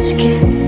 aşk